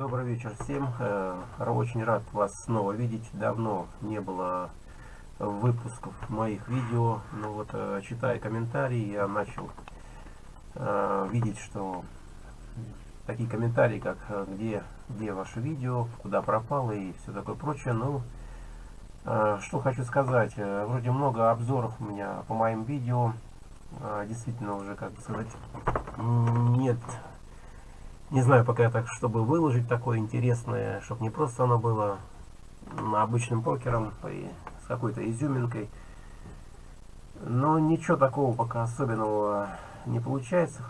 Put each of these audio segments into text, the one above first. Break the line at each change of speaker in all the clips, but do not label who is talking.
Добрый вечер всем. Э, очень рад вас снова видеть. Давно не было выпусков моих видео. Но вот, э, читая комментарии, я начал э, видеть, что такие комментарии, как где, где ваше видео, куда пропало и все такое прочее. Ну, что хочу сказать. Вроде много обзоров у меня по моим видео. Действительно уже, как бы сказать, нет не знаю пока так, чтобы выложить такое интересное, чтобы не просто оно было обычным покером и с какой-то изюминкой. Но ничего такого пока особенного не получается.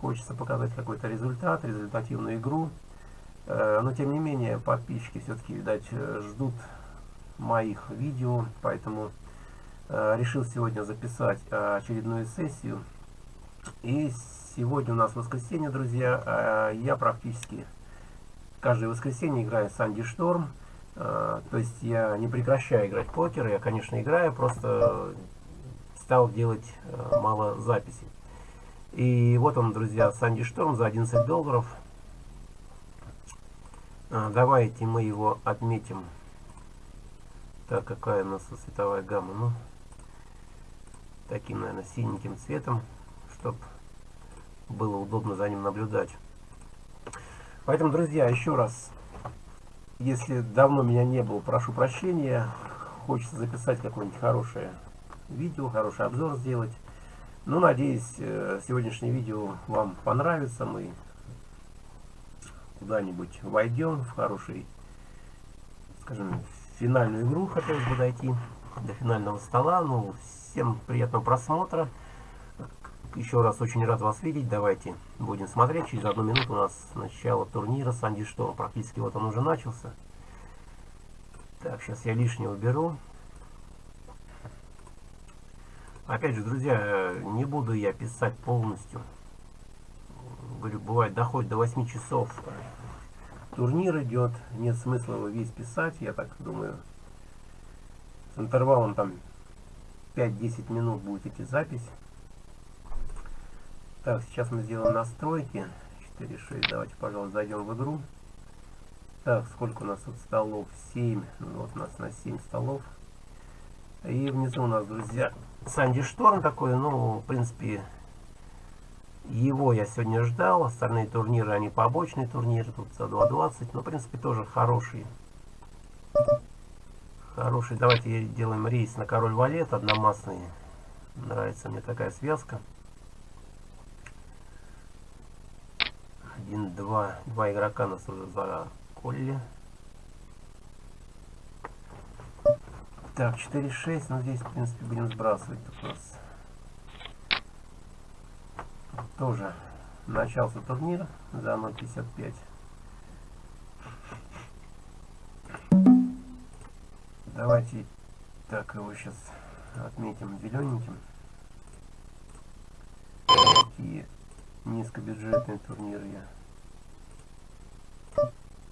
Хочется показать какой-то результат, результативную игру. Э, но тем не менее подписчики все-таки, видать, ждут моих видео, поэтому э, решил сегодня записать очередную сессию. И Сегодня у нас воскресенье, друзья. А, я практически каждое воскресенье играю Санди Шторм. А, то есть я не прекращаю играть покер. Я, конечно, играю, просто стал делать а, мало записей. И вот он, друзья, Санди Шторм за 11 долларов. Давайте мы его отметим. Так, какая у нас цветовая гамма? Ну, таким, наверное, синеньким цветом, чтобы было удобно за ним наблюдать. Поэтому, друзья, еще раз, если давно меня не было, прошу прощения. Хочется записать какое-нибудь хорошее видео, хороший обзор сделать. Ну, надеюсь, э, сегодняшнее видео вам понравится. Мы куда-нибудь войдем в хороший, скажем, финальную игру. Хотелось бы дойти до финального стола. Ну, всем приятного просмотра. Еще раз очень рад вас видеть. Давайте будем смотреть. Через одну минуту у нас начало турнира Санди Шторм. Практически вот он уже начался. Так, сейчас я лишнее уберу. Опять же, друзья, не буду я писать полностью. Говорю, бывает, доходит до 8 часов. Турнир идет. Нет смысла его весь писать. Я так думаю, с интервалом там 5-10 минут будет идти запись. Так, сейчас мы сделаем настройки. 4.6. Давайте, пожалуйста, зайдем в игру. Так, сколько у нас тут столов? 7. Ну, вот у нас на 7 столов. И внизу у нас, друзья, Санди Шторм такой. Ну, в принципе, его я сегодня ждал. Остальные турниры, они побочные турниры. Тут за 2.20. Но, в принципе, тоже хорошие. Хороший. Давайте делаем рейс на король валет. Одномастный. Нравится мне такая связка. Один, два, два игрока нас уже заколли. Так, 4-6, ну здесь, в принципе, будем сбрасывать. Тут у нас тоже начался турнир за 0.55. Давайте так его сейчас отметим зелененьким. Такие низкобюджетные турниры я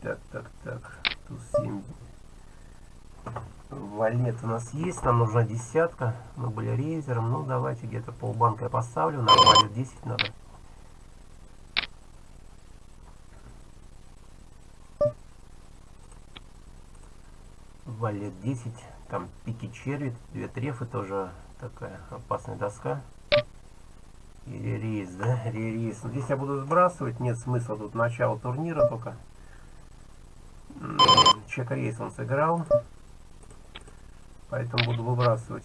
так, так, так. Тут 7. Валет у нас есть. Нам нужна десятка. Мы были рейзером. Ну, давайте где-то полбанка я поставлю. Нам валет 10 надо. Валет 10. Там пики черви. Две трефы тоже такая опасная доска. Рейс, да? Рейс. Здесь я буду сбрасывать. Нет смысла тут начало турнира только чек-рейс он сыграл. Поэтому буду выбрасывать.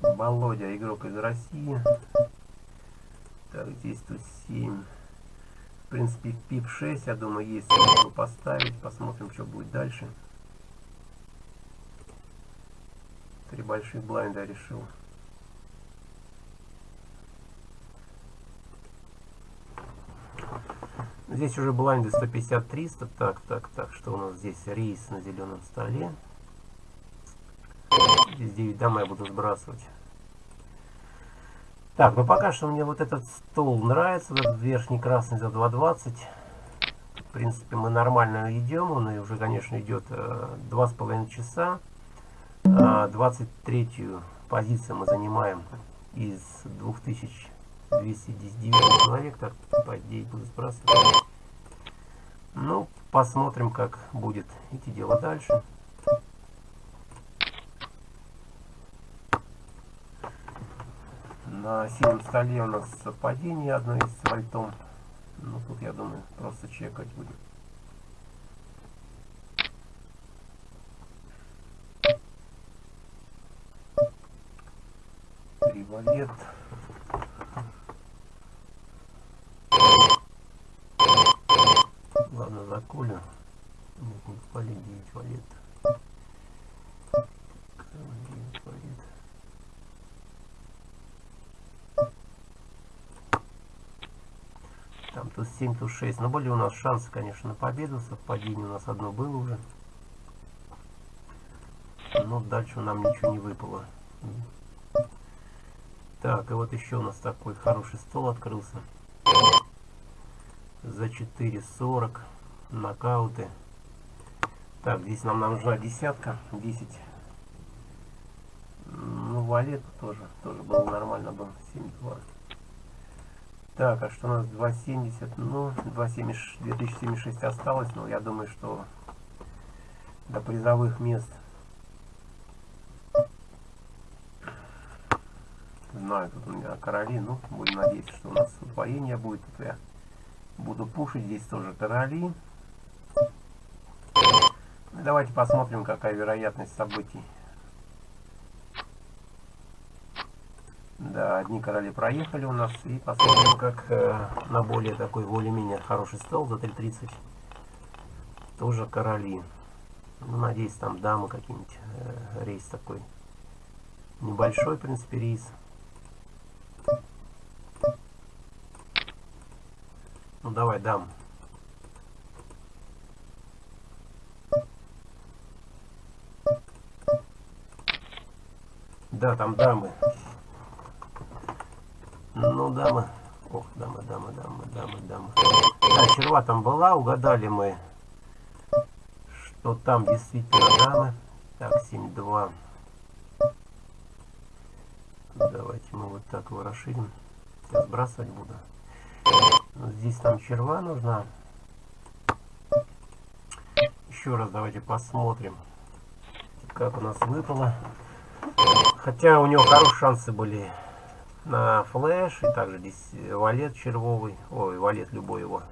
Володя, игрок из России. Так, здесь тут 7. В принципе, пип 6, я думаю, есть. Могу поставить. Посмотрим, что будет дальше. Три больших блайнда решил. Здесь уже блайнды 150-300. Так, так, так, что у нас здесь? Рейс на зеленом столе. Здесь 9 дам я буду сбрасывать. Так, ну пока что мне вот этот стол нравится, этот верхний красный за 2.20. В принципе, мы нормально идем, он уже, конечно, идет э, 2,5 часа. Э, 23 позицию мы занимаем из 2000 209 человек, так по идее буду сбрасывать. Ну, посмотрим, как будет идти дело дальше. На синем столе у нас совпадение одно из вольтом. Ну, тут, я думаю, просто чекать будет. Привалет. Ладно, заколю. Нет, не валет, 9 валет. 9 валет. Там тут 7, тут 6. Но были у нас шансы, конечно, на победу. Совпадение у нас одно было уже. Но дальше нам ничего не выпало. Так, и вот еще у нас такой хороший стол открылся. За 4.40. Нокауты. Так, здесь нам нужна десятка. 10. Ну, валет тоже. Тоже было нормально бы. 7.2. Так, а что у нас 2.70? Ну, 2.70, 2076 осталось. Но я думаю, что до призовых мест знаю, тут у меня короли, ну, будем надеяться, что у нас удвоение будет. Тут я буду пушить, здесь тоже короли. Давайте посмотрим, какая вероятность событий. Да, одни короли проехали у нас. И посмотрим, как э, на более такой более-менее хороший стол за 3.30. Тоже короли. Ну, надеюсь, там дамы какие-нибудь. Э, рейс такой небольшой, в принципе, рейс. Ну давай, дам. Да, там дамы. Ну, дамы. Ох, дамы, дамы, дамы, дамы, дамы. Да, черва там была, угадали мы, что там действительно дамы. Так, 7-2. Давайте мы вот так его расширим. Сейчас сбрасывать буду. Здесь там черва нужна. Еще раз давайте посмотрим, как у нас выпало. Хотя у него хорошие шансы были на флеш. И также здесь валет червовый. Ой, валет любой его.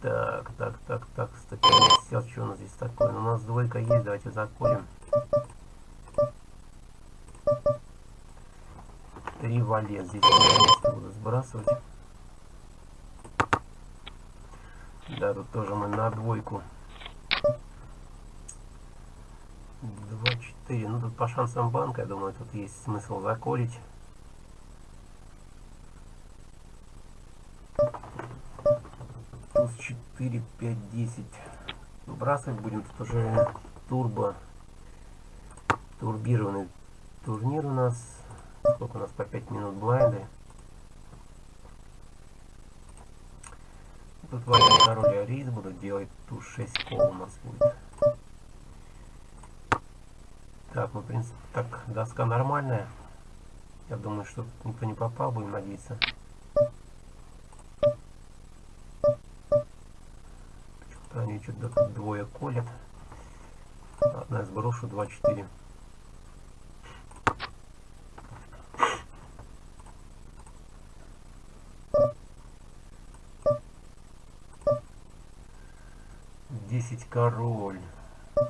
Так, так, так, так. 150. Что у нас здесь такое? У нас двойка есть. Давайте закурим. Три валет. Здесь сбрасывать. Да, тут тоже мы на двойку. 2-4. Ну, тут по шансам банка, я думаю, тут есть смысл заколить. Туз 4, 5, 10. Выбрасывать будем. Тут уже турбо турбированный турнир у нас. Сколько у нас по 5 минут блайнды. Тут валит король арис буду делать. Туз 6 кол у нас будет. Так, ну, в принципе, так, доска нормальная. Я думаю, что никто не попал, будем надеяться. Что-то они что-то двое колят. Одна сброшу, 2-4. Десять король.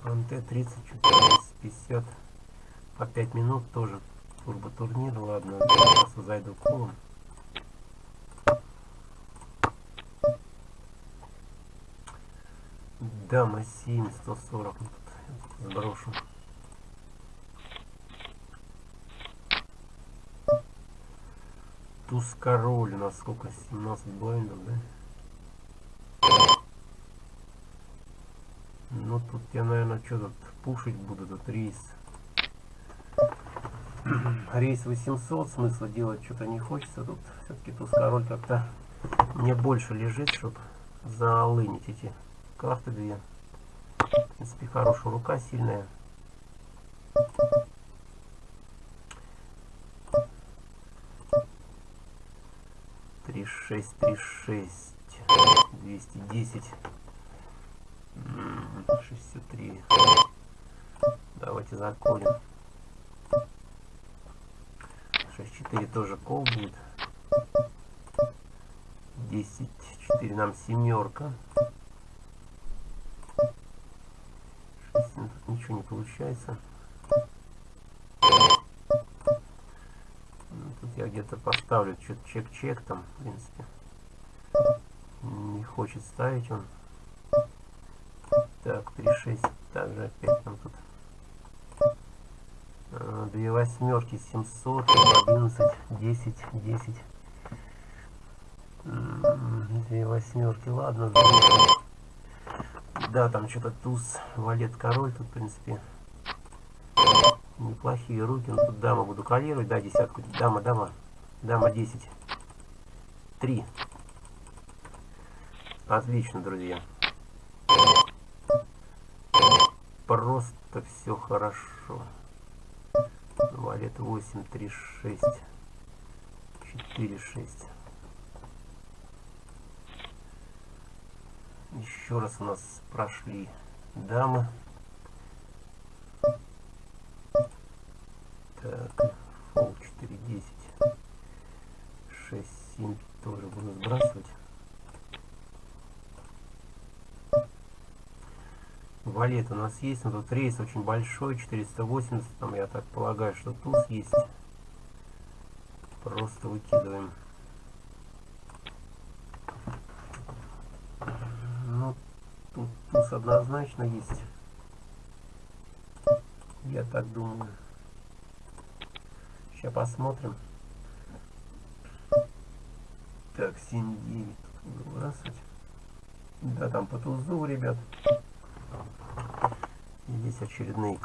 МТ 30, 50 по 5 минут тоже турбо турнир. Ладно, сейчас зайду колом. Дама 7, 140. Тут сброшу. Туз король у нас сколько? 17 блайндов, да? Тут я, наверное, что-то пушить буду, тут рейс. Рейс 800, смысла делать что-то не хочется. Тут все-таки туз король как-то мне больше лежит, чтобы залынить эти карты две. В принципе, хорошая рука, сильная. Три шесть, три шесть, двести десять. 210. 63. Давайте заколем. 6-4 тоже кол будет. 10-4 нам семерка. 6, тут ничего не получается. Ну, тут я где-то поставлю что-то чек-чек там, в принципе. Не хочет ставить он. Так, 3-6. Также опять нам тут Э, две восьмерки, 700, 11, 10, 10. Две восьмерки, ладно, Да, там что-то туз, валет, король, тут, в принципе, неплохие руки. Ну, тут дама буду калировать, да, десятку. Дама, дама, дама 10. 3. Отлично, друзья. Просто все хорошо. Валет 8, 3, 6, 4, 6. Еще раз у нас прошли дамы. Так, фол 4, 10, 6, 7 тоже буду сбрасывать. Валет у нас есть, но тут рейс очень большой, 480, там я так полагаю, что туз есть. Просто выкидываем. Ну, тут туз однозначно есть. Я так думаю. Сейчас посмотрим. Так, 7-9 выбрасывать. Да, там по тузу, ребят. Здесь очередные.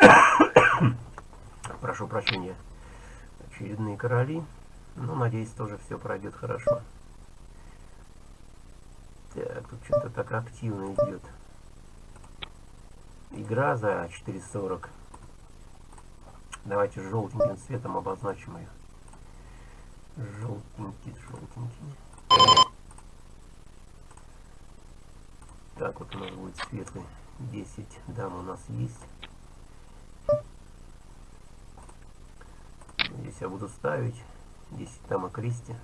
Прошу прощения. Очередные короли. Ну, надеюсь, тоже все пройдет хорошо. Так, тут что-то так активно идет. Игра за 4.40. Давайте желтеньким цветом обозначим ее. Желтенький, желтенький. Так вот у нас будет светлый. 10 дам у нас есть. Здесь я буду ставить 10 дама Кристи.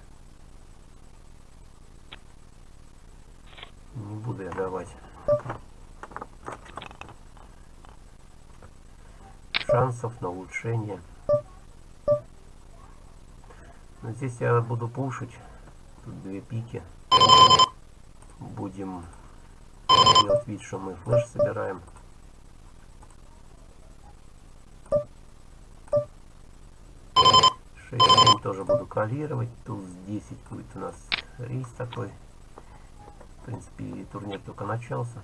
Не буду я давать шансов на улучшение. Но здесь я буду пушить. Тут две пики. Будем делать вид, что мы флеш собираем. Тоже буду калировать. Туз 10 будет у нас рейс такой. В принципе, турнир только начался.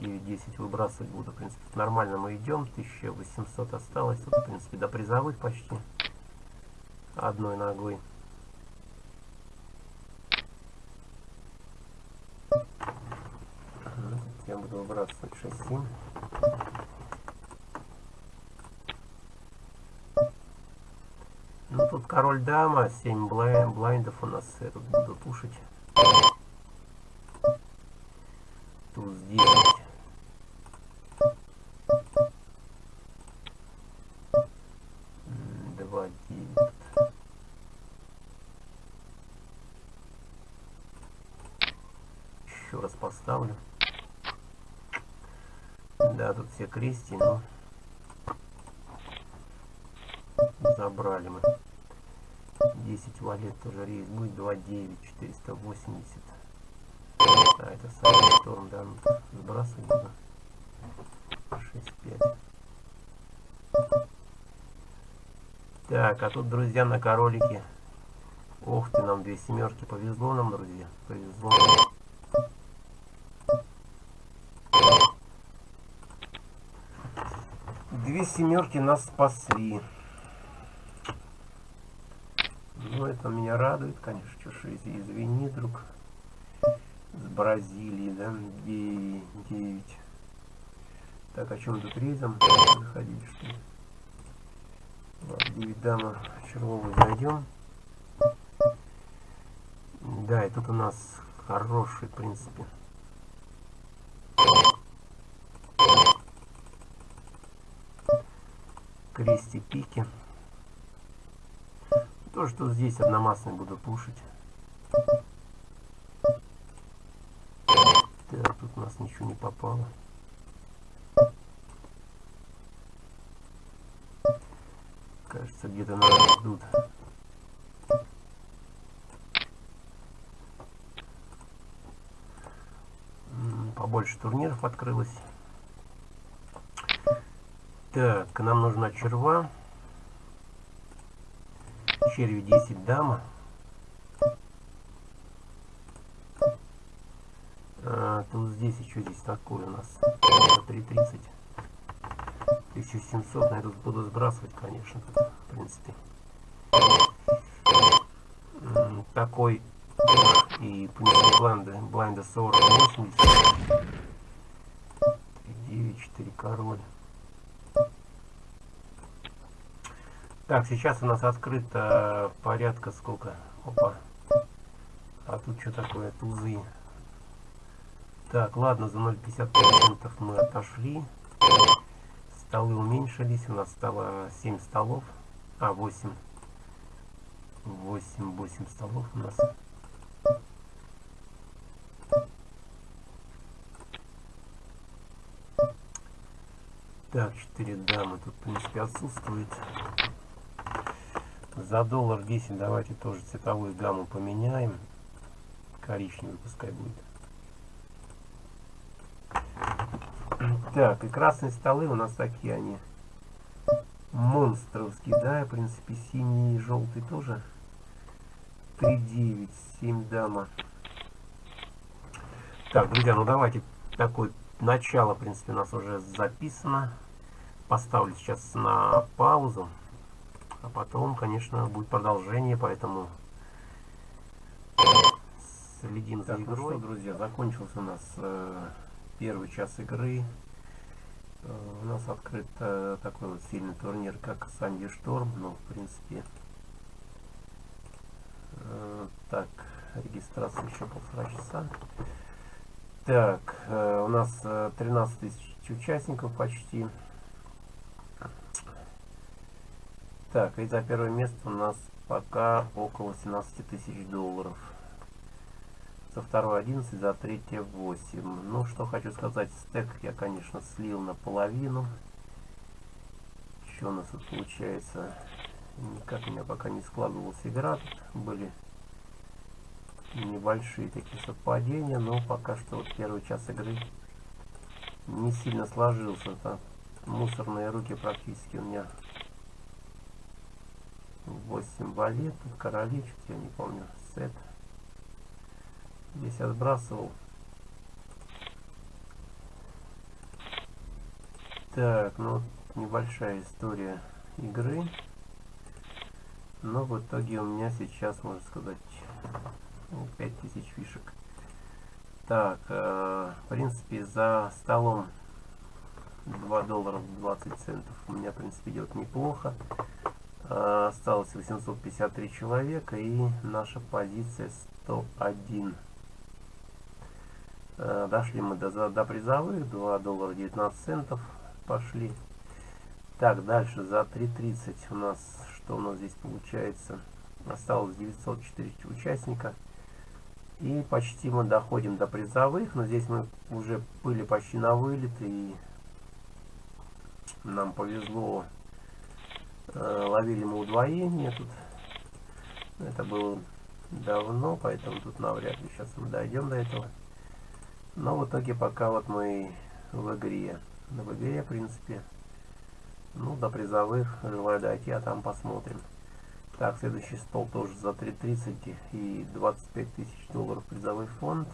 9-10 выбрасывать буду. В принципе, нормально мы идем. 1800 осталось. Тут, в принципе, до призовых почти. Одной ногой. Я буду выбрасывать 6-7. Ну тут король дама, 7 блайн, блайндов у нас буду пушить. Туз 10. Все крести, но забрали мы. 10 валет тоже рейс будет 2.9, 480. А, это самый шторм, да, ну, сбрасывать нужно. 6.5. Так, а тут, друзья, на королике. Ох ты, нам две семерки. Повезло нам, друзья. Повезло. Две семерки нас спасли. Ну, это меня радует, конечно. Ж, извини, друг. С Бразилии, да? 9. Так, о чем тут рейзом заходить, что ли? Ладно, 9 дама червовую зайдем. Да, и тут у нас хороший, в принципе. Крести пики. То, что здесь одномастный буду пушить. Так, тут у нас ничего не попало. Кажется, где-то нас ждут. Побольше турниров открылось. Так, нам нужна черва. Черви 10 дама. А, тут здесь еще здесь такое у нас. 3.30. 1700, на этот буду сбрасывать, конечно, тут, в принципе. Такой и понесли блайнда, блайнда 40, 80. 9, 4 король. Так, сейчас у нас открыто порядка сколько? Опа. А тут что такое? Тузы. Так, ладно, за 0,50% мы отошли столы уменьшились, у нас стало 7 столов, а 8, 8, 8 столов у нас. Так, 4 дамы тут, в принципе, отсутствует. За доллар 10 давайте тоже цветовую гамму поменяем. Коричневый пускай будет. Так, и красные столы у нас такие они. Монстровские, да, в принципе, синий и желтый тоже. 3-9, 7 дама. Так, друзья, ну давайте такое начало, в принципе, у нас уже записано. Поставлю сейчас на паузу. А потом, конечно, будет продолжение, поэтому следим за игрой. Ну что, друзья, закончился у нас э, первый час игры. Э, у нас открыт э, такой вот сильный турнир, как Санди Шторм. Ну, в принципе, э, так, регистрация еще полтора часа. Так, у нас 13 тысяч участников почти. Так, и за первое место у нас пока около 17 тысяч долларов за второе 11, за третье 8. Ну, что хочу сказать, стек я, конечно, слил наполовину. Что у нас тут получается? Никак у меня пока не складывалась игра. Тут были небольшие такие совпадения, но пока что вот первый час игры не сильно сложился. -то. Мусорные руки практически у меня 8 валет, короли, что-то я не помню, сет. Здесь я сбрасывал. Так, ну небольшая история игры. Но в итоге у меня сейчас, можно сказать, 5000 ну, фишек. Так, э, в принципе, за столом 2 доллара 20 центов у меня, в принципе, идет неплохо. Осталось 853 человека и наша позиция 101. Э, дошли мы до, до призовых, 2 доллара 19 центов пошли. Так, дальше за 3.30 у нас, что у нас здесь получается? Осталось 904 участника. И почти мы доходим до призовых, но здесь мы уже были почти на вылет, и нам повезло. Э, ловили мы удвоение тут. Это было давно, поэтому тут навряд ли сейчас мы дойдем до этого. Но в итоге пока вот мы в игре. В игре, в принципе, ну, до призовых желаю дойти, а там посмотрим. Так, следующий стол тоже за 3.30 и 25 тысяч долларов призовой фонд.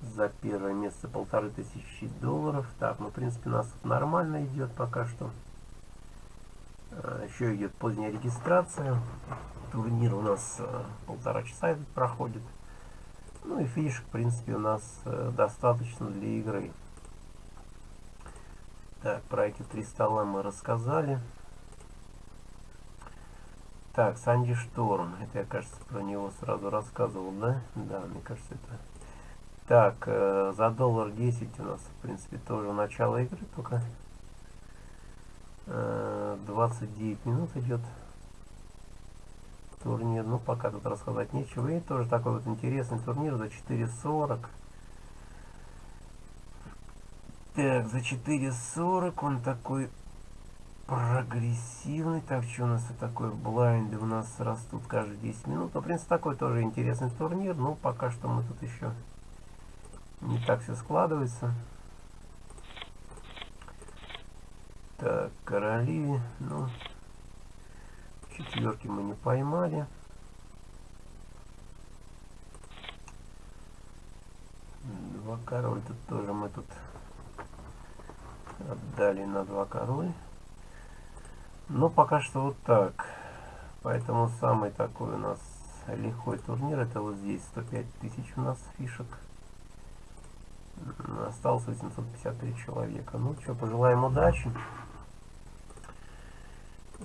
За первое место полторы тысячи долларов. Так, ну, в принципе, у нас нормально идет пока что. А, Еще идет поздняя регистрация. Турнир у нас а, полтора часа проходит. Ну и фишек, в принципе, у нас э, достаточно для игры. Так, про эти три стола мы рассказали. Так, Санди Шторм. Это я, кажется, про него сразу рассказывал, да? Да, мне кажется, это... Так, э, за доллар 10 у нас, в принципе, тоже начало игры, только э, 29 минут идет турнир. Ну, пока тут рассказать нечего. И тоже такой вот интересный турнир за 4.40. Так, за 4.40 он такой прогрессивный. Так, что у нас такое? Блайнды у нас растут каждые 10 минут. Ну, в принципе, такой тоже интересный турнир. Но пока что мы тут еще не так все складывается. Так, короли. Ну, четверки мы не поймали. Два король тут тоже мы тут отдали на два король. Но пока что вот так. Поэтому самый такой у нас лихой турнир. Это вот здесь 105 тысяч у нас фишек. Осталось 853 человека. Ну что, пожелаем удачи.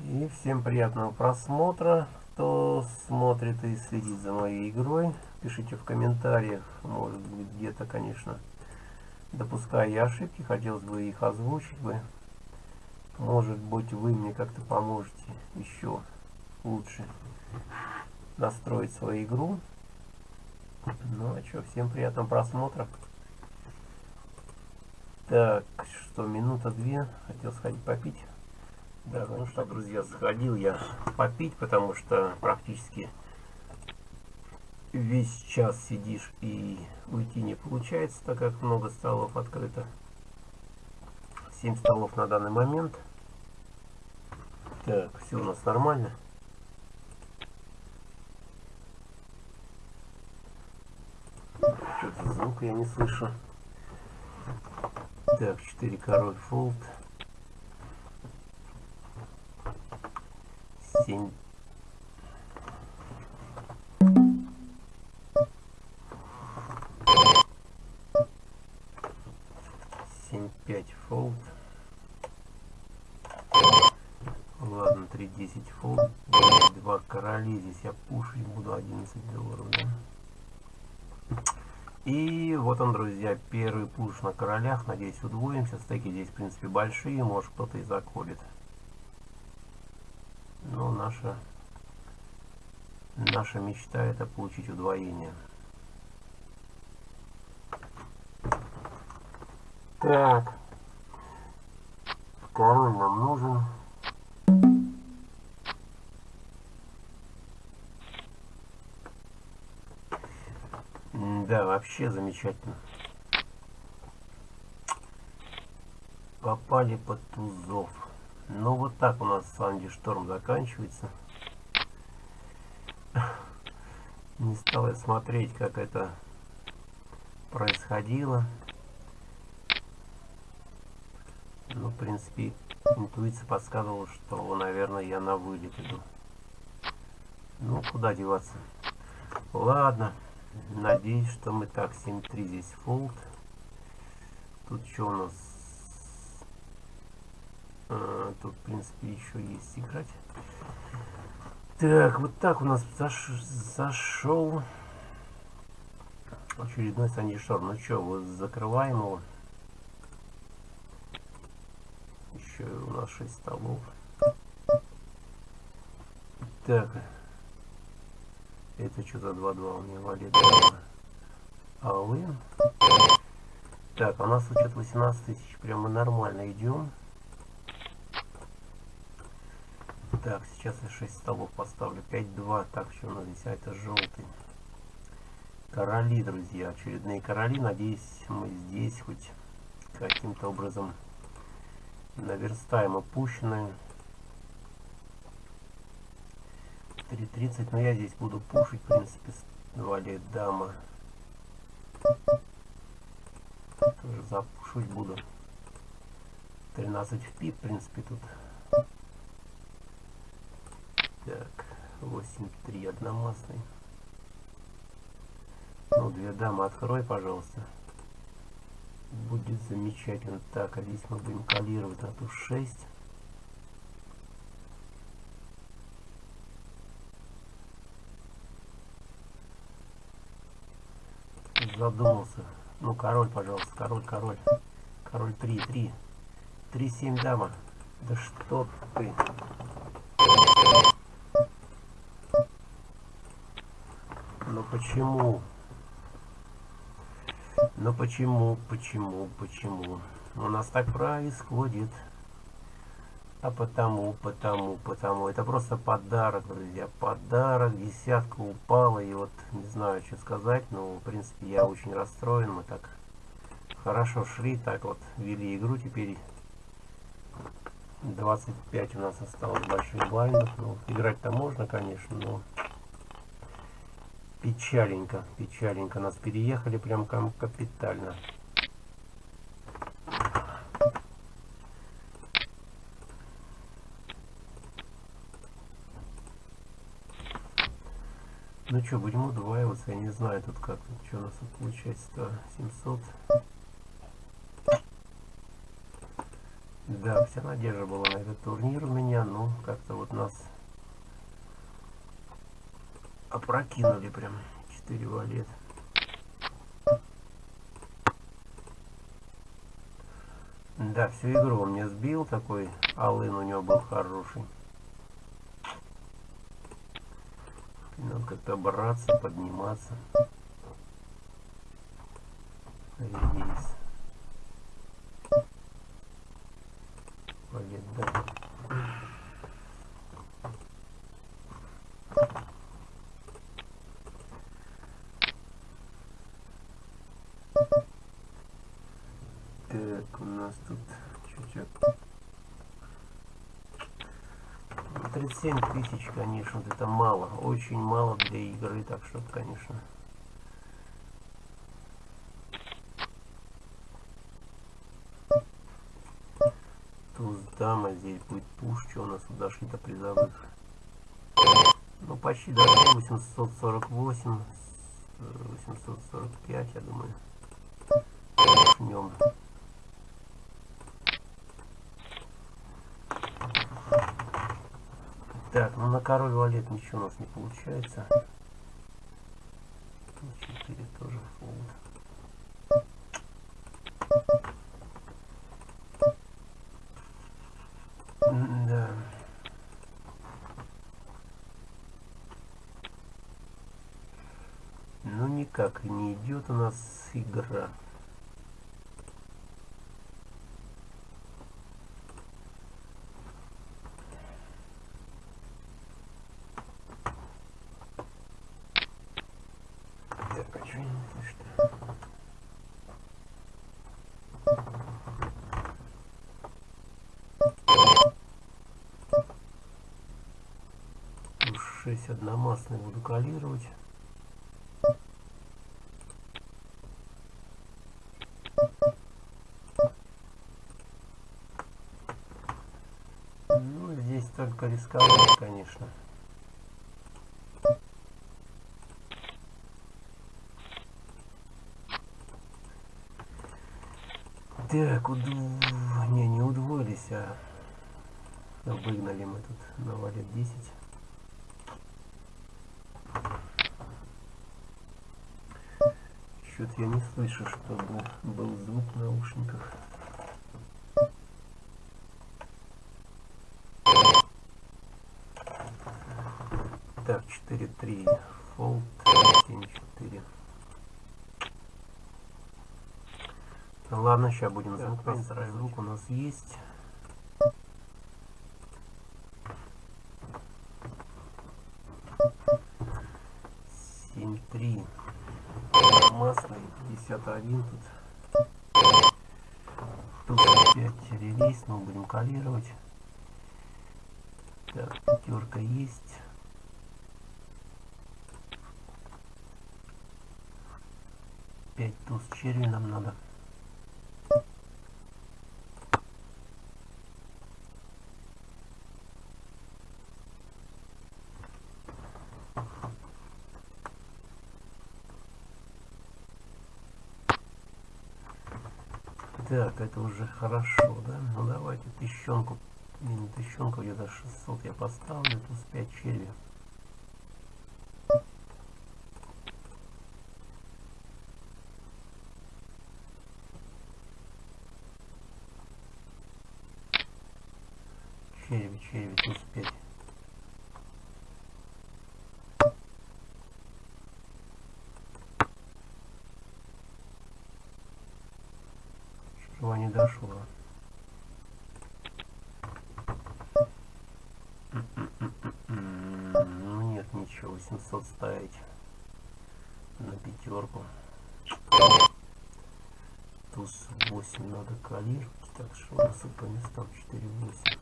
И всем приятного просмотра. Кто смотрит и следит за моей игрой, пишите в комментариях. Может быть где-то, конечно, допуская я ошибки, хотелось бы их озвучить бы. Может быть вы мне как-то поможете еще лучше настроить свою игру. Ну а что, всем приятного просмотра. Так, что, минута две. Хотел сходить попить. Да, ну что, друзья, сходил я попить, потому что практически весь час сидишь и уйти не получается, так как много столов открыто. 7 столов на данный момент. Так, все у нас нормально. Что-то звук я не слышу. Так, 4 король фолд. 7 семь пять фолд ладно три десять фолд два короли здесь я пушить буду 11 долларов да? И вот он, друзья, первый пуш на королях. Надеюсь, удвоимся. Стеки здесь, в принципе, большие. Может, кто-то и заколет. Но наша, наша мечта это получить удвоение. Так. Король нам нужен. Да, вообще замечательно. Попали под тузов. Ну вот так у нас Санди Шторм заканчивается. Не стал я смотреть, как это происходило. Ну, в принципе, интуиция подсказывала, что, наверное, я на вылет иду. Ну, куда деваться. Ладно. Надеюсь, что мы так 7-3 здесь фолд. Тут что у нас? А, тут, в принципе, еще есть играть. Так, вот так у нас заш зашел очередной Санди Шторм. Ну что, вот закрываем его. Еще у нас 6 столов. Так, это что за 2-2 у меня валит? Аллы. Так, а у нас учет 18 тысяч. Прямо нормально идем. Так, сейчас я 6 столов поставлю. 5-2. Так, что у нас здесь? А это желтый. Короли, друзья. Очередные короли. Надеюсь, мы здесь хоть каким-то образом наверстаем опущенную. 4.30, но я здесь буду пушить, в принципе, валет дама. Тоже запушить буду. 13 в пи, в принципе, тут. Так, 8-3 одномастный. Ну, две дамы открой, пожалуйста. Будет замечательно. Так, а здесь мы будем калировать на ту 6. Задумался. Ну, король, пожалуйста, король, король. Король 3, 3. 3, 7 дама. Да что ты... почему? Ну почему, почему, почему? У нас так происходит. А потому, потому, потому. Это просто подарок, друзья. Подарок. Десятка упала. И вот не знаю, что сказать. Но, в принципе, я очень расстроен. Мы так хорошо шли. Так вот вели игру. Теперь 25 у нас осталось больших блайндов. Ну, играть-то можно, конечно, но печаленько, печаленько. Нас переехали прям капитально. Ну что, будем удваиваться, я не знаю тут как, что у нас тут получается-то, 700. Да, вся надежда была на этот турнир у меня, но как-то вот нас опрокинули прям 4 валет. Да, всю игру он мне сбил, такой алын у него был хороший. Надо как-то браться, подниматься. Рейс. Пойдет, да. Так, у нас тут чуть-чуть 37 тысяч, конечно, это мало. Очень мало для игры, так что, конечно. Туз дама, здесь будет пуш, что у нас тут дошли до призовых. Ну, почти дошли 848, 845, я думаю. Начнем. Так, ну на король валет ничего у нас не получается. 4 тоже фолд. Да. Ну никак не идет у нас игра. Здесь одномастный буду калировать. Ну, здесь только рисковать, конечно. Так, уд... не, не удвоились, а выгнали мы тут на валет 10. Что-то я не слышу, чтобы был звук в наушниках. Так, 4-3. Fold 7-4. Ладно, сейчас будем звук настраивать. Звук у нас есть. Семь три масло 51 тут. Тут опять релиз, мы будем калировать. Так, пятерка есть. Пять туз черви нам надо. Так, это уже хорошо, да? Ну давайте тыщенку, не тыщенку, где-то 600 я поставлю, плюс 5 черви. черви, составить на пятерку. Туз 8 надо калировать, так что у нас по местам 4-8.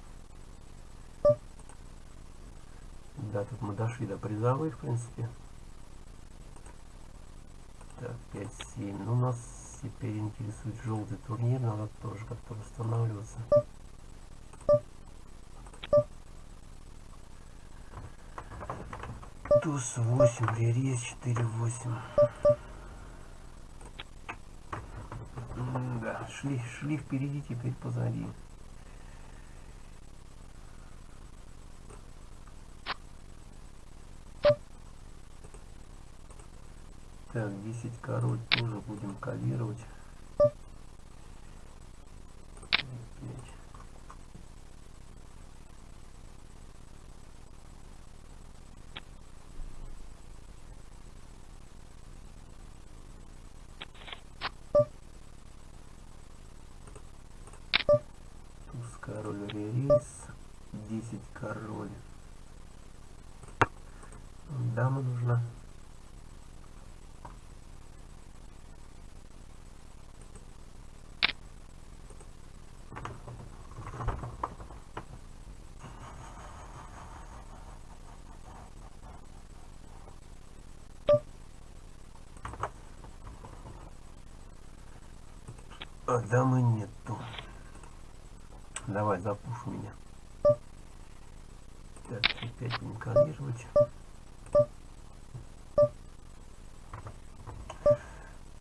Да, тут мы дошли до призовой, в принципе. Так, 5-7. Ну, нас теперь интересует желтый турнир, надо тоже как-то восстанавливаться. Туз 8, ререз 4, 8. Да, шли, шли впереди, теперь позади. Так, 10 король тоже будем калировать. король рейс 10 король дама нужна а дамы нету Давай, запуш меня. Так, опять будем калировать.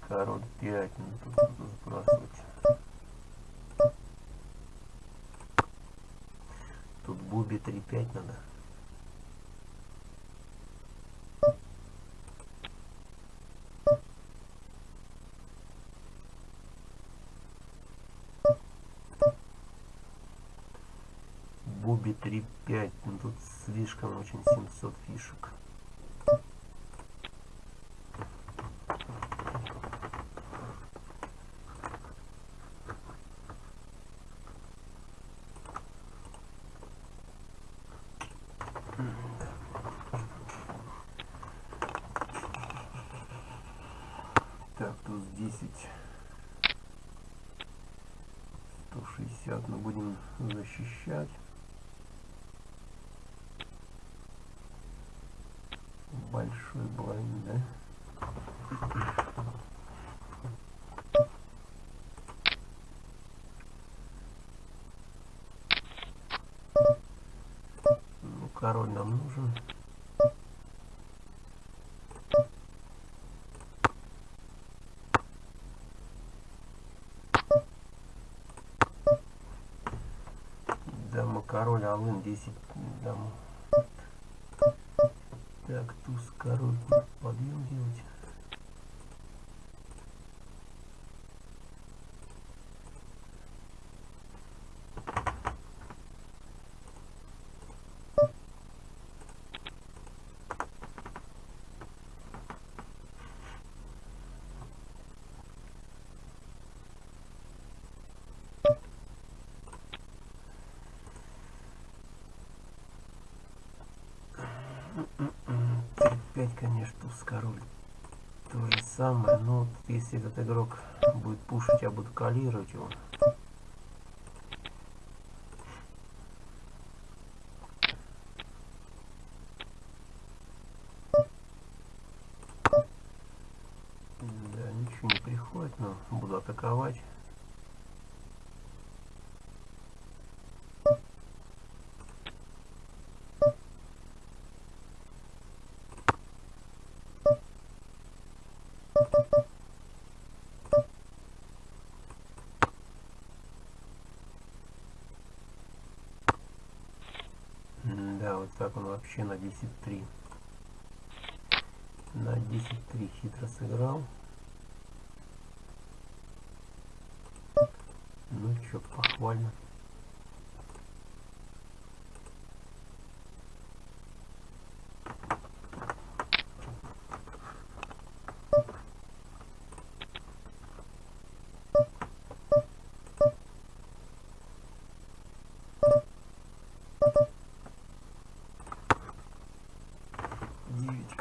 Король 5, ну тут сбрасывать. Тут буби 3-5 надо. Буби 3.5. Ну, тут слишком очень 700 фишек. Так, тут 10. 160 мы будем защищать. большой блайнд, да? Ну, король нам нужен. Дама король, алын 10 дама. Так, туз, король, подъем делать. Опять, конечно, туз король. То же самое, но если этот игрок будет пушить, я буду калировать его. Да, ничего не приходит, но буду атаковать. Да, вот так он вообще на 10-3. На 10-3 хитро сыграл. Ну что, похвально.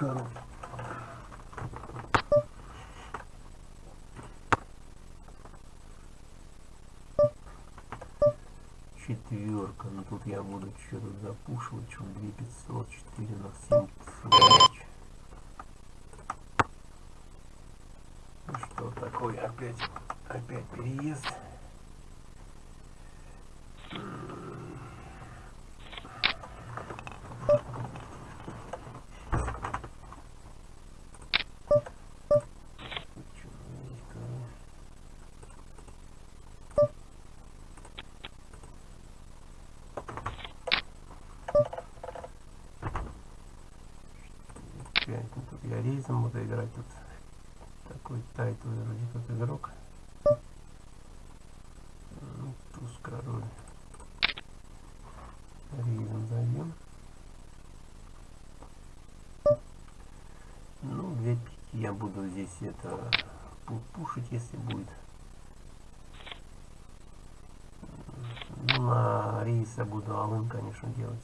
король. Четверка. Ну тут я буду что-то запушивать. Что 2500, 4 на 7 тысяч. Ну что такое? Опять, опять переезд. Рейзом буду играть тут такой тайтовый вроде как игрок. Ну, туз король. Рейзом зайдем. Ну, две пики я буду здесь это пу- пушить, если будет. Ну, на рейса буду алын, конечно, делать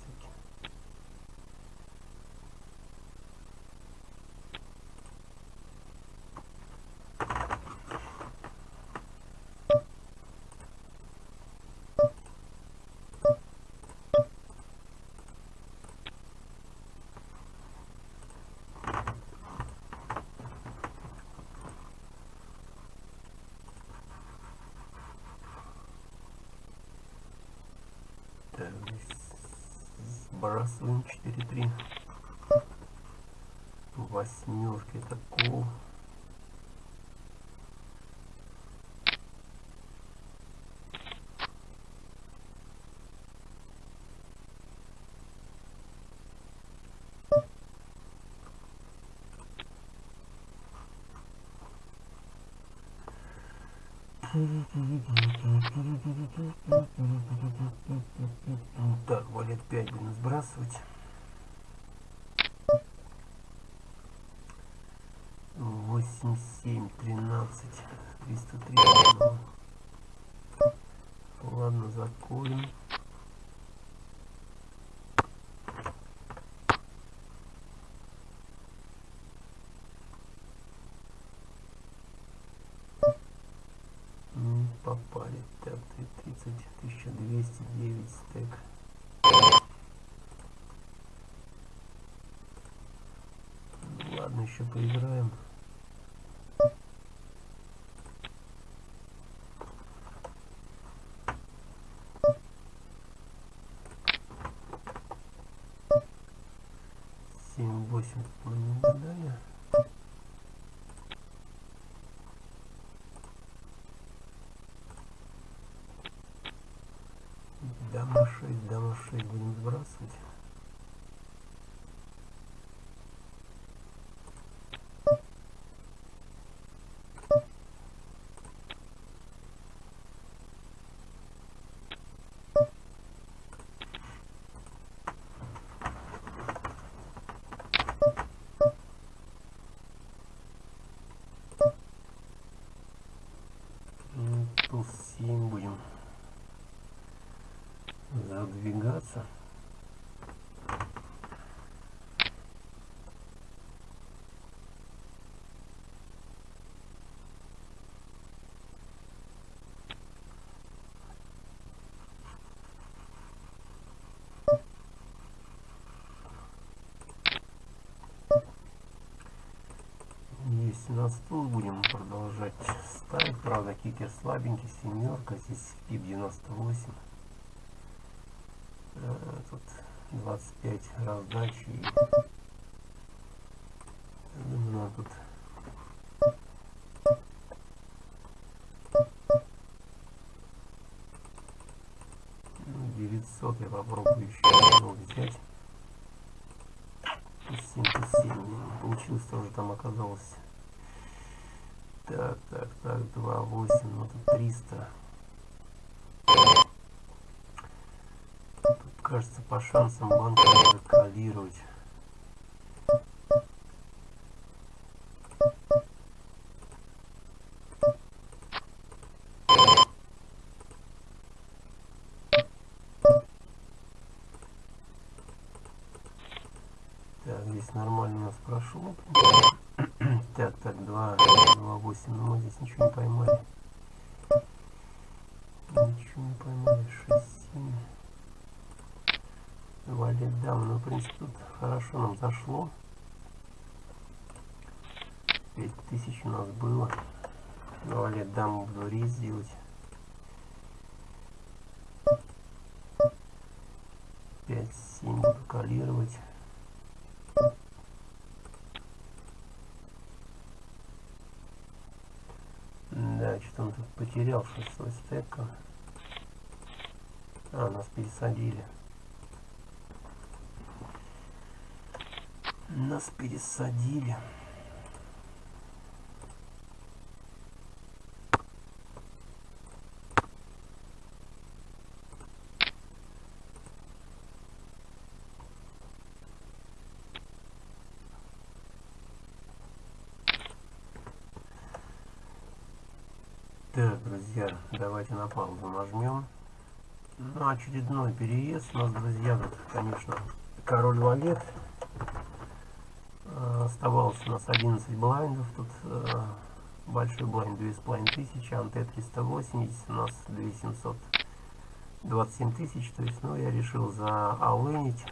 раз, 4, 3. Восьмерки, это кул. Так, валет 5 будем сбрасывать. Восемь, семь, тринадцать, триста три. Ладно, заколем. Не попали. Так, 30, 1209 стек. Ну, Ладно, еще поиграем. Семь, восемь мы не угадали. Дама 6, дама 6 будем сбрасывать. М, Туз 7 будем задвигаться. Есть на стол будем продолжать ставить. Правда, кикер слабенький, семерка. Здесь пип 98. Тут 25 раздачи. и, Думаю, тут ну, 900 я попробую еще одну взять. 77 получилось тоже там оказалось. Так, так, так, 2,8, ну тут 300. Тут, кажется, по шансам банка надо калировать. Хорошо нам зашло. 5000 у нас было. Валет дам буду рис сделать. 5-7 буду калировать. Да, что-то он тут потерял 6 стека. А, нас пересадили. Нас пересадили. Так, друзья, давайте на паузу нажмем. Ну, очередной переезд у нас, друзья, тут, конечно, король валет. Оставалось у нас 11 блайндов. Тут э, большой блайнд 2500, анте 380, у нас 2727 тысяч. То есть, ну, я решил за заалынить.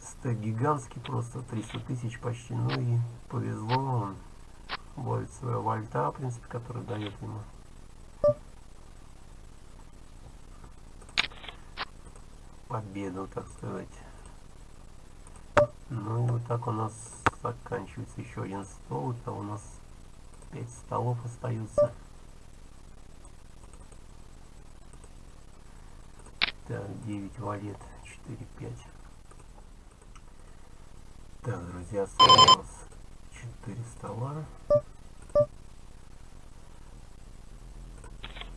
Стек гигантский, просто 300 тысяч почти. Ну и повезло, он ловит своего вольта, в принципе, который дает ему победу, так сказать. Ну и вот так у нас заканчивается еще один стол. Это у нас 5 столов остаются. Так, 9 валет, 4, 5. Так, друзья, осталось 4 стола.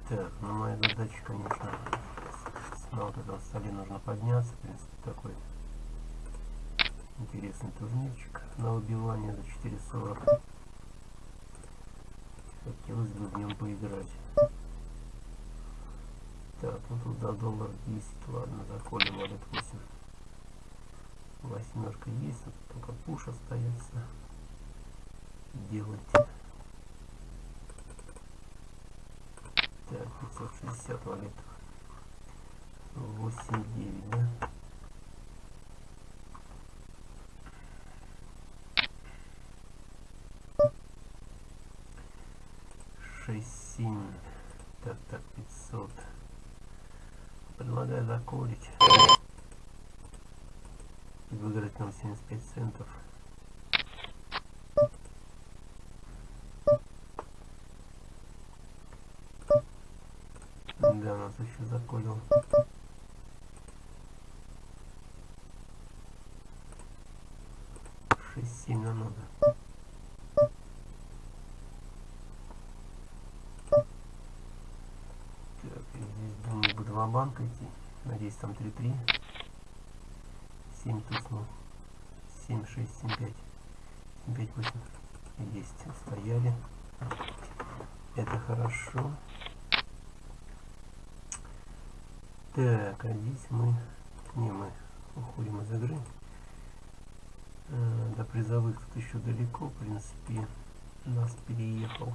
Так, ну моя задача, конечно, на вот этом столе нужно подняться. В принципе, такой интересный турнирчик на выбивание за 4.40. Хотелось бы в нем поиграть. Так, ну тут за доллар 10, ладно, заколем валют 8. Восьмерка есть, вот только пуш остается делать. Так, 560 валют. 8, 9, да? Семь. Так, так, пятьсот. Предлагаю заколить. И выиграть нам 75 центов. Да, нас еще заколил. Шесть сильно надо. Так, и здесь думаю бы два банка идти. Надеюсь там 3-3. 7 туснул. 7, 6, 7, 5. 7, 5, 8. Есть, стояли. Это хорошо. Так, а здесь мы... Не, мы уходим из игры. А, до призовых тут еще далеко, в принципе. Нас переехал.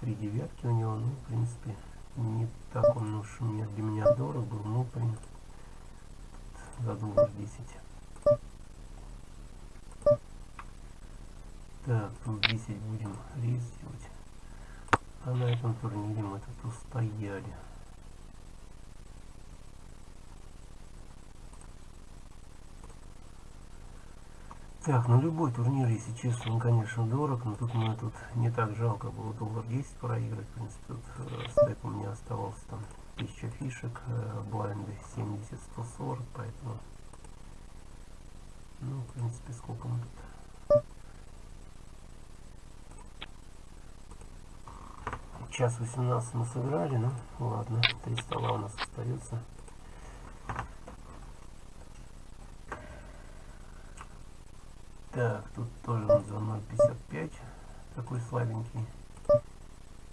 Три девятки у него, ну, в принципе, не так он уж мне, для меня дорог был, ну, в принципе, за доллар 10. Так, тут 10 будем рейс делать. А на этом турнире мы тут устояли. Так, ну любой турнир, если честно, он, конечно, дорог, но тут мне тут не так жалко было доллар 10 проиграть. В принципе, тут э, стек у меня оставался там 1000 фишек, э, блайнды 70-140, поэтому, ну, в принципе, сколько мы тут час 18 мы сыграли, ну ладно, три стола у нас остается. Так, тут тоже он за 0.55, такой слабенький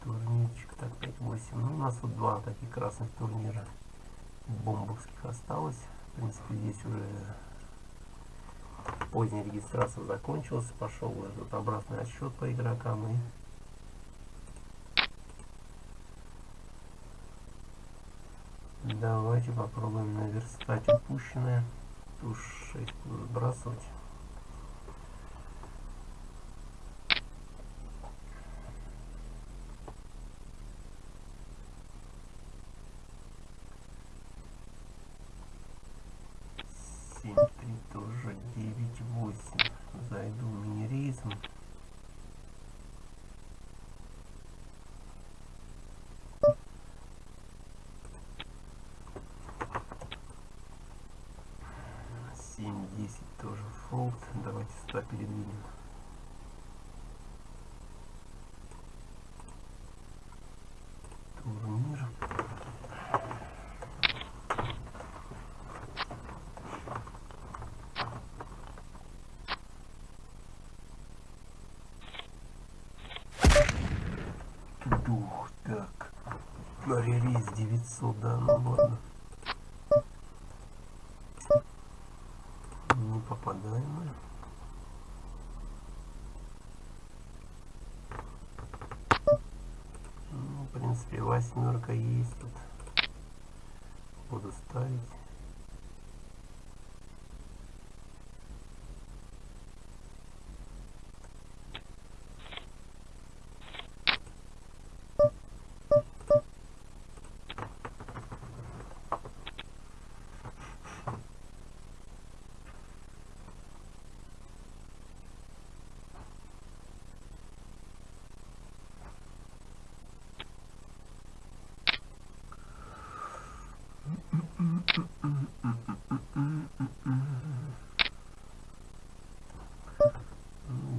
турнирчик, так 5-8. Ну, у нас вот два таких красных турнира. бомбовских осталось. В принципе, здесь уже поздняя регистрация закончилась. Пошел этот обратный отсчет по игрокам. И Давайте попробуем наверстать упущенное. Уж 6 буду сбрасывать. 10 тоже fold. Давайте сюда передвинем. Турнир. Дух, так. На релиз 900, да, ну ладно. Восьмерка есть тут. Буду ставить.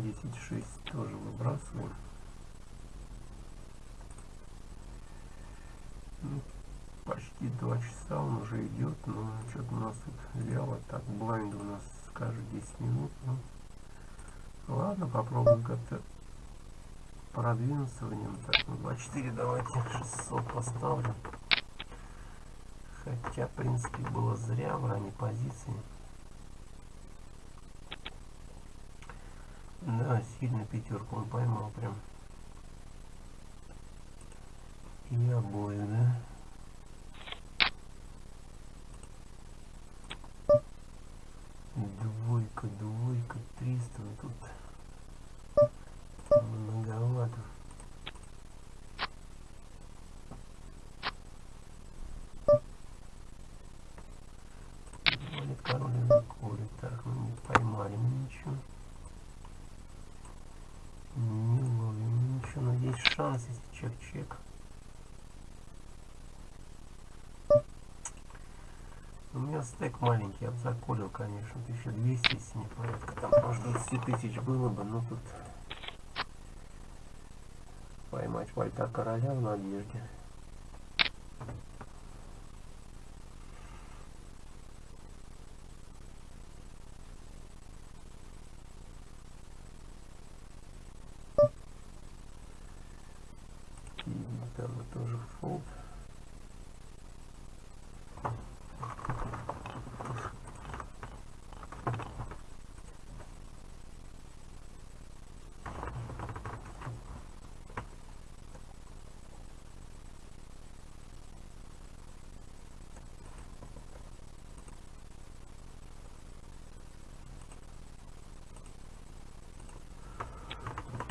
Десять шесть тоже выбрасываем. Ну, Почти два часа он уже идет, но что-то у нас тут вяло. Так, блайнд у нас скажет 10 минут. Ну, ладно, попробуем как-то продвинуться в нем. Так, ну 24 давайте 600 поставлю. Хотя, в принципе, было зря в ранней позиции. Да, сильно пятерку он поймал прям. И обои, да? Двойка, двойка, триста. Ну тут многовато. Валит король на коре. Так, ну не поймали мы ничего. Не ловим ничего, но есть шанс, если чек-чек. У меня стек маленький, я бы заколил, конечно, 1200, если не порядка. Там, может, 20 тысяч было бы, но тут поймать вальта короля в надежде. И там тоже фолд.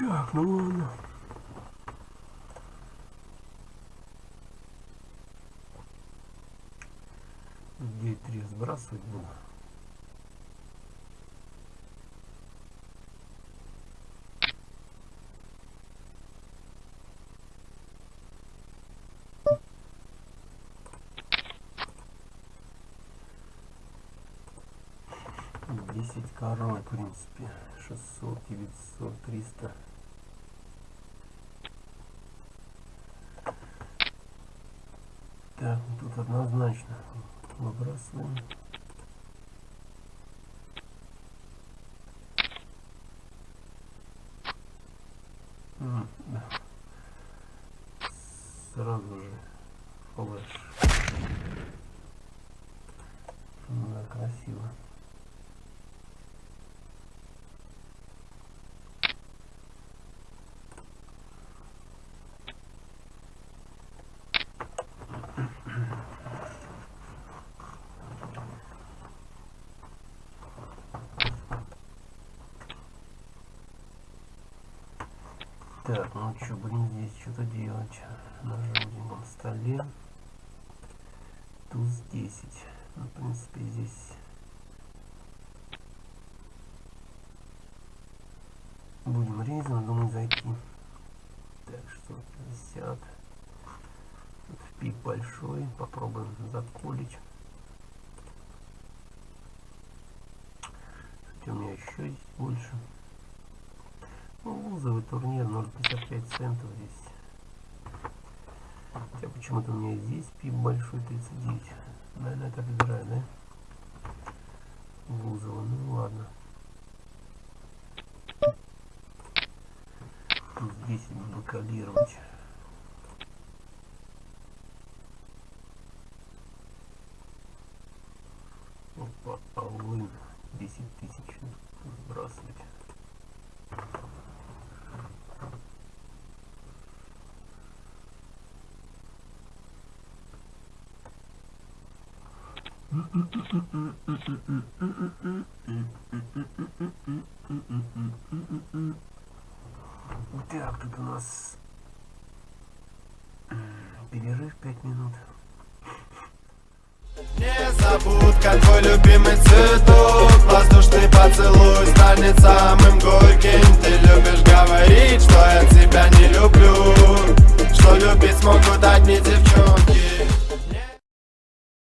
Так, ну ладно. Где три сбрасывать буду. Десять король, в принципе. Шестьсот, девятьсот, триста. Так, тут однозначно выбрасываем. М, да. Сразу же флеш. красиво. Так, ну что, будем здесь что-то делать. На желудевом столе. Туз 10. Ну, в принципе, здесь будем резом, думаю, зайти. Так, 650. Тут пик большой. Попробуем заколить. Кстати, у меня еще есть больше. Лузовый турнир 0,55 центов здесь. Хотя почему-то у меня здесь пип большой 39. Наверное, это выбираю, да? Лузово, ну ладно. Здесь буду калировать. Опа, алын 10 тысяч сбрасывать. Так, тут у нас э, перерыв 5 минут.
Не забудка, твой любимый цветок. Воздушный поцелуй станет самым горьким. Ты любишь говорить, что я тебя не люблю. Что любить смогут одни девчонки.